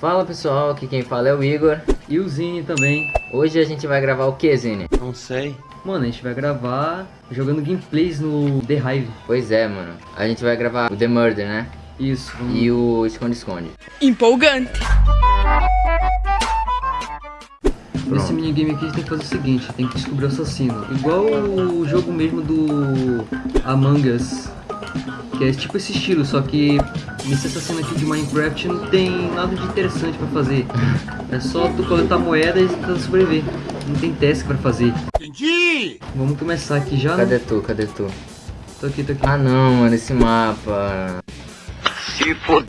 Fala pessoal, aqui quem fala é o Igor. E o Zine também. Hoje a gente vai gravar o que, Zine? Não sei. Mano, a gente vai gravar jogando gameplays no The Hive. Pois é, mano. A gente vai gravar o The Murder, né? Isso. Vamos... E o Esconde-Esconde. Empolgante. Nesse minigame aqui a gente tem que fazer o seguinte, tem que descobrir o assassino. Igual o jogo mesmo do Among Us. Que é tipo esse estilo, só que nesse assassino aqui de Minecraft não tem nada de interessante pra fazer. É só tu coletar moeda e tentar sobreviver. Não tem teste pra fazer. Entendi! Vamos começar aqui já, né? Cadê tu? Cadê tu? Tô aqui, tô aqui. Ah não, mano, esse mapa. Se for...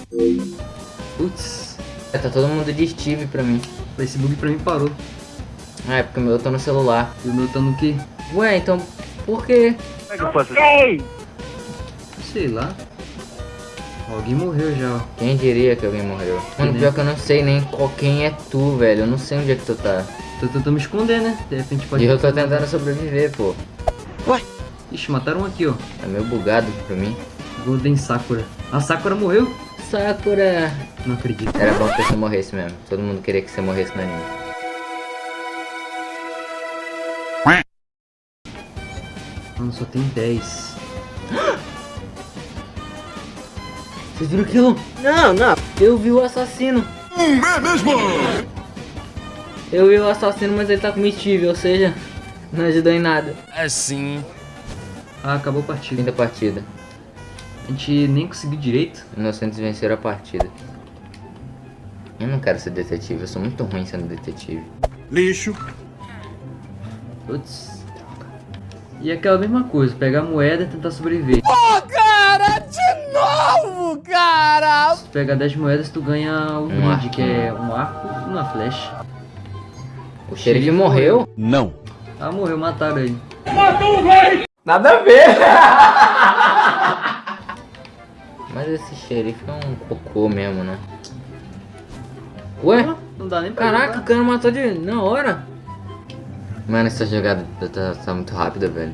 Putz, É, Tá todo mundo de Steve pra mim. esse bug pra mim parou. Ah, é porque o meu tá no celular. E o meu tá no quê? Ué, então por quê? Como é que eu faço? Sei lá. Alguém morreu já, ó. Quem diria que alguém morreu? Mano, pior que eu não sei nem qual quem é tu, velho. Eu não sei onde é que tu tá. Tô tentando me esconder, né? De repente pode... E eu tô tentando sobreviver, pô. Ixi, mataram um aqui, ó. Tá meio bugado pra mim. Golden Sakura. A Sakura morreu? Sakura! Não acredito. Era bom que você morresse mesmo. Todo mundo queria que você morresse no anime. Mano, só tem 10. Vocês viram aquilo? Não, não. Eu vi o assassino. É mesmo? Eu vi o assassino, mas ele tá comestível, ou seja, não ajudou em nada. É sim. Ah, acabou a partida. Fim da partida. A gente nem conseguiu direito. Inocentes venceram a partida. Eu não quero ser detetive, eu sou muito ruim sendo detetive. Lixo. Putz. E aquela mesma coisa, pegar a moeda e tentar sobreviver. Cara, de novo, cara. Se tu pegar 10 moedas, tu ganha o brinde, arco. que é um arco e uma flecha. O xerife morreu? Não. Ah, morreu, mataram ele. Nada a ver! Mas esse xerife é um cocô mesmo, né? Ué? Não dá nem pra Caraca, o jogar. cara matou de... na hora. Mano, essa jogada tá, tá muito rápida, velho.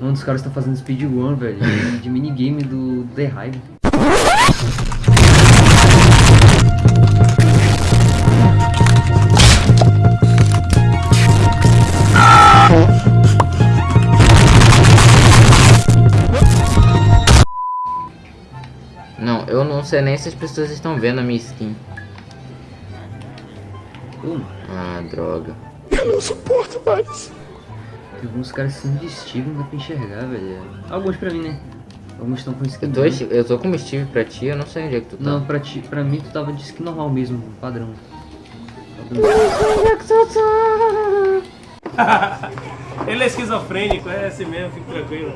Um dos caras tá fazendo speedrun, velho. De minigame do The Hive. sei nem se as pessoas estão vendo a minha skin. Pô, Ah, droga. Eu não suporto mais. tem alguns caras de Steve, não dá pra enxergar, velho. Alguns pra mim, né? Alguns estão com skin. Eu tô, branca. eu tô com Steve pra ti, eu não sei onde é que tu tá. Não, pra, ti, pra mim tu tava de skin normal mesmo, padrão. Ele é esquizofrênico, é assim mesmo, fique tranquilo.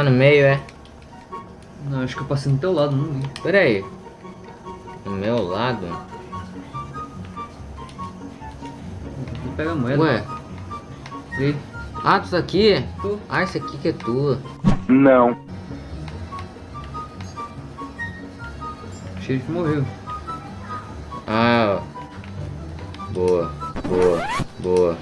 Tu tá no meio, é? Não, acho que eu passei no teu lado, não vi. Pera aí. Do meu lado? Vou pegar a moeda. Ué? Vê. Ah, tu tá aqui? Tô. Ah, esse aqui que é tua. Não. O xerife morreu. Ah. Boa, boa, boa.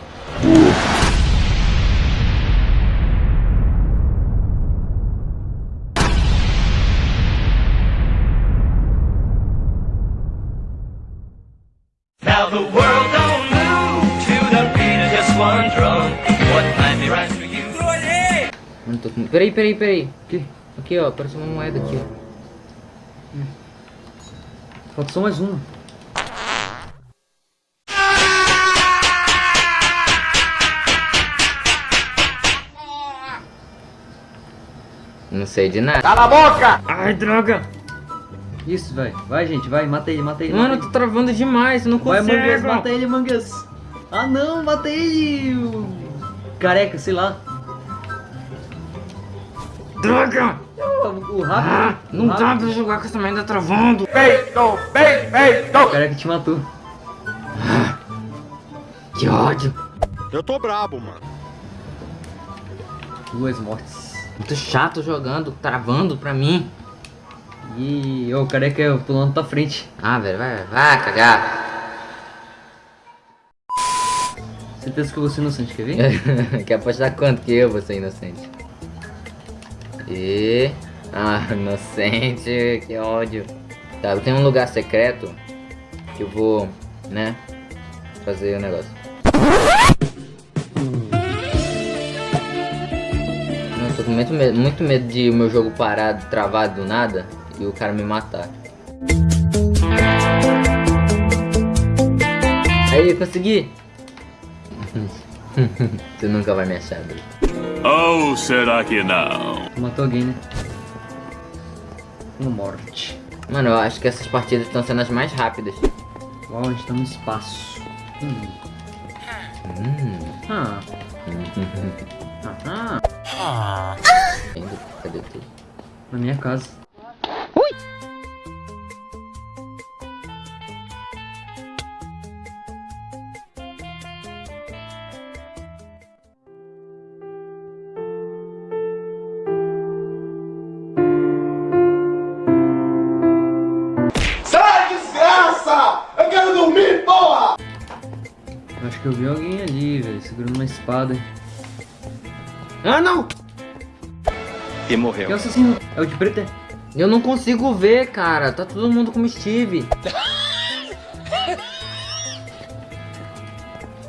Mano, tô com... Peraí, peraí, peraí. Que? Aqui, ó, apareceu uma moeda aqui, ó. Falta só mais uma. Não sei de nada. Cala a boca! Ai, droga! Isso, vai. Vai, gente, vai. Mata ele, mata ele. Mano, eu mata tô travando demais, eu não ele. Vai, consigo. Mangas, mata ele, Mangas. Ah, não, mata ele. o Careca, sei lá. Droga! O, o Ah, rápido. não o dá rápido. pra jogar com essa merda travando. Peito, peito, peito! O careca te matou. Que ódio. Eu tô brabo, mano. Duas mortes. Muito chato jogando, travando pra mim. E o careca é pulando pra frente. Ah, velho, vai, vai cagar. Certeza que eu vou ser inocente, quer ver? Quer apostar quanto que eu vou ser inocente? E... Ah, inocente, que ódio. Tá, eu tenho um lugar secreto que eu vou, né, fazer o negócio. Não, eu tô com muito medo, muito medo de o meu jogo parar, travado do nada e o cara me matar. Aí, consegui! tu nunca vai me achar, Bruno. Ou será que não? Matou alguém, né? Uma morte. Mano, eu acho que essas partidas estão sendo as mais rápidas. Uau, a gente tá no espaço. Hum. Hum. Ah. Ah. Cadê tu? Na minha casa. Ah, não! E Que morreu. assassino? É o de preto, é? Eu não consigo ver, cara. Tá todo mundo como Steve.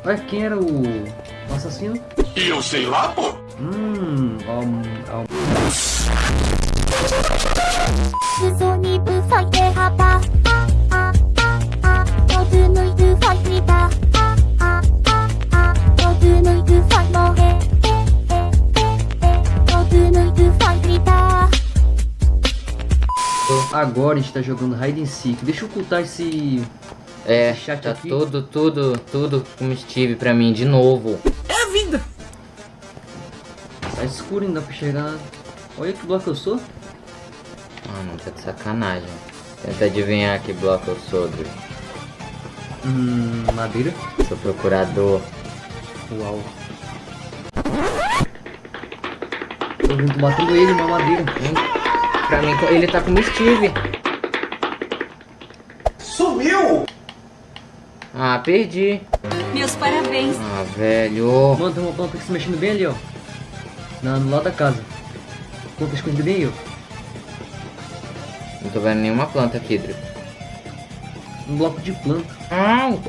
Ué, quem era o, o assassino? E eu sei lá, pô! Hum, ó, ó, 裾 Agora a gente tá jogando Hide and Seek. Deixa eu ocultar esse... É, Esse chat tá aqui. tudo, tudo, tudo como Steve pra mim de novo. Tá escuro, não dá pra nada. Olha que bloco eu sou. Ah, não, tá de sacanagem. Tenta adivinhar que bloco eu sou, Dri. Hum, madeira. Sou procurador. Uau. Tô vendo batendo ele, uma madeira. Hum, Pra mim, ele tá como Steve. Sumiu! Ah, perdi. Meus parabéns Ah, velho. Mano, tem uma planta que se mexendo bem ali, ó. Na, no lado da casa. Planta escondida bem aí, ó. Não tô vendo nenhuma planta aqui, Dri. Um bloco de planta. Não!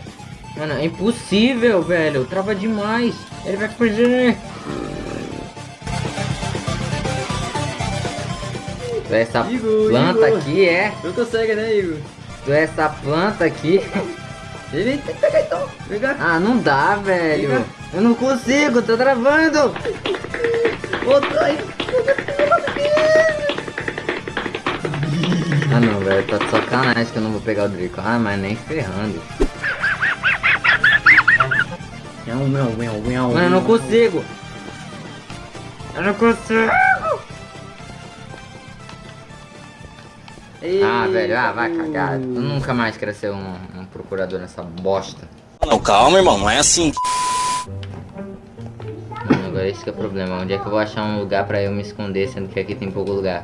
Mano, é impossível, velho. Trava demais. Ele vai fugir. Essa Igor, planta Igor. aqui, é? Não consegue, né, Igor? Tu é essa planta aqui? Ele tem que pegar então. Pegar. Ah, não dá, velho. Eu não consigo, tô travando. Outra aí. Ah, não, velho. Tá de sacanagem que eu não vou pegar o Drico. Ah, mas nem ferrando. Miau, miau, miau, miau. Mano, eu não consigo. Eu não consigo. Ah, velho, ah, vai cagar. Tu nunca mais quero ser um, um procurador nessa bosta. Não, calma, irmão, não é assim. Mano, agora esse que é o problema. Onde é que eu vou achar um lugar pra eu me esconder, sendo que aqui tem pouco lugar?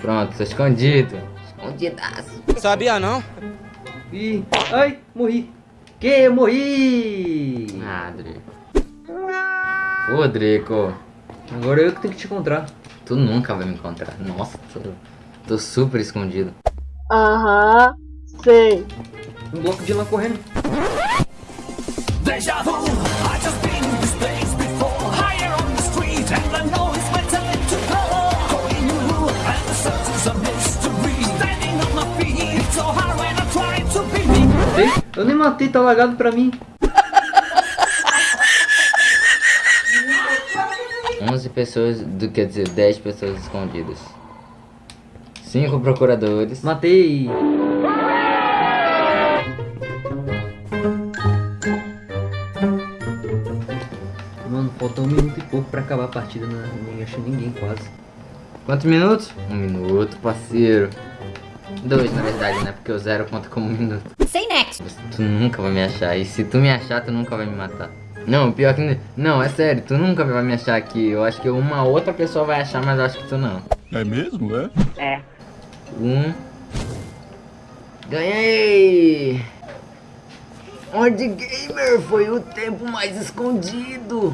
Pronto, tô escondido. Escondidaço. Sabia não? Ih, ai, morri. Que? Eu morri. Ah, Drico. Ô, Drico. Agora eu que tenho que te encontrar. Tu nunca vai me encontrar. Nossa, tô, tô super escondido. Aham, sei Um bloco de lá correndo. Deja vu, I just been in this place before. Higher on the street, and I know it's my time to go. Going new, and the search is a mystery. Standing on my feet, it's so hard when I try to be me. Matei? Eu nem matei, tá lagado pra mim. 11 pessoas, do, quer dizer, 10 pessoas escondidas. 5 procuradores. Matei. Mano, falta um minuto e pouco pra acabar a partida, né? Nem achei ninguém quase. Quantos minutos? Um minuto, parceiro. Dois, na verdade, né? Porque o zero conta como um minuto. Sem nexo Tu nunca vai me achar. E se tu me achar, tu nunca vai me matar. Não, pior que... Não, é sério. Tu nunca vai me achar aqui. Eu acho que uma outra pessoa vai achar, mas eu acho que tu não. É mesmo, é? Um... Ganhei! Onde gamer foi o tempo mais escondido?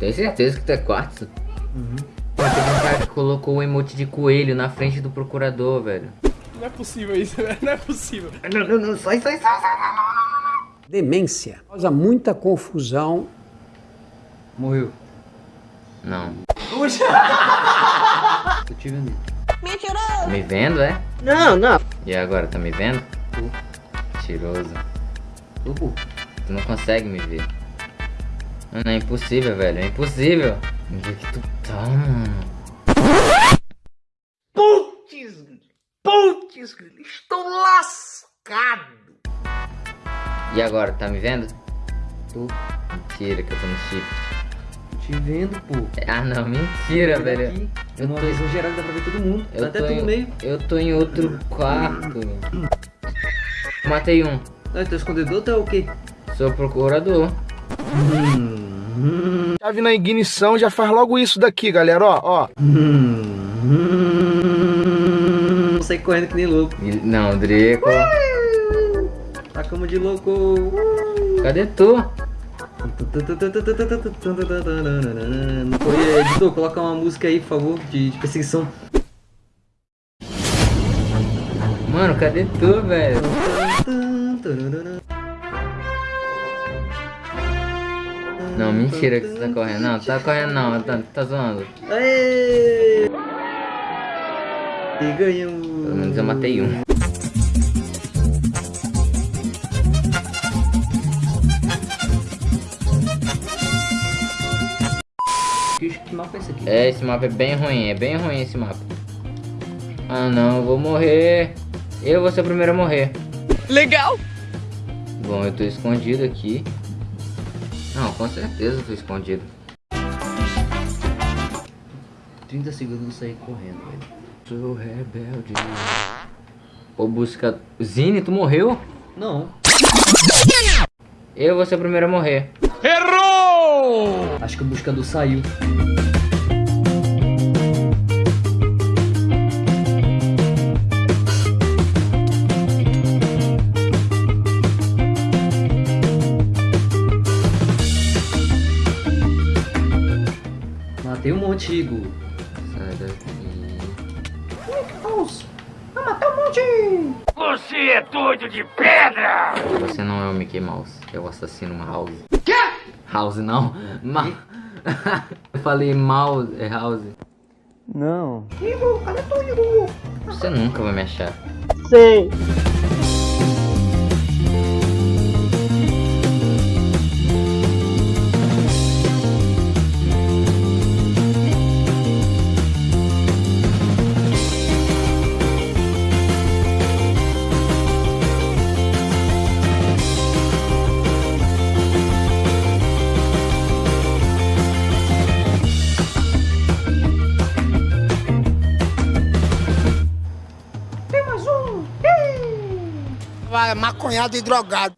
Tem certeza que tu é quartzo? Uhum. Pô, teve um cara que colocou o emote de coelho na frente do procurador, velho. Não é possível isso, velho. Não é possível. Não, não, não, sai, sai, sai, sai. Demência. Causa muita confusão. Morreu. Não. Tô te vendo. Tá me vendo, é? Não, não. E agora, tá me vendo? Mentiroso. Tô, pô. Tu não consegue me ver. Mano, é impossível, velho. É impossível. Onde é que tu tá, mano? Putz, putz, estou lascado. E agora, tá me vendo? Tu. Mentira que eu tô no chip. Tô te vendo, pô. Ah, não, mentira, Olha velho. aqui. Eu tô- visão geral dá pra ver todo mundo. Eu tá até tu em- no meio. Eu tô em outro quarto. Matei um. Ah, teu escondedor tá o quê? Sou procurador. Chave na ignição já faz logo isso daqui, galera, ó, ó. Vou sair correndo que nem louco. Não, Drico. Tá como de louco. Cadê tu? Editor, coloca uma música aí, por favor, de, de perseguição. Mano, cadê tu, velho? Não, mentira que você tá correndo. Não, tá correndo não, tá, tá zoando. Aê! E ganhamos. Pelo menos eu matei um. Que, que mapa é esse aqui? É, esse mapa é bem ruim, é bem ruim esse mapa. Ah não, eu vou morrer. Eu vou ser o primeiro a morrer. Legal. Bom, eu tô escondido aqui. Não, com certeza eu tô escondido. 30 segundos eu sair correndo, velho. Sou rebelde. Vou buscar. Zine, tu morreu? Não. Eu vou ser o primeiro a morrer. Errou! Acho que o buscador saiu. Matei um monte, Igor. Você é doido de pedra! Você não é o Mickey Mouse, é o assassino House. Quê? House não. Ma... eu falei Mouse, é House. Não. Você nunca vai me achar. Sei. Vai, maconhado e drogado.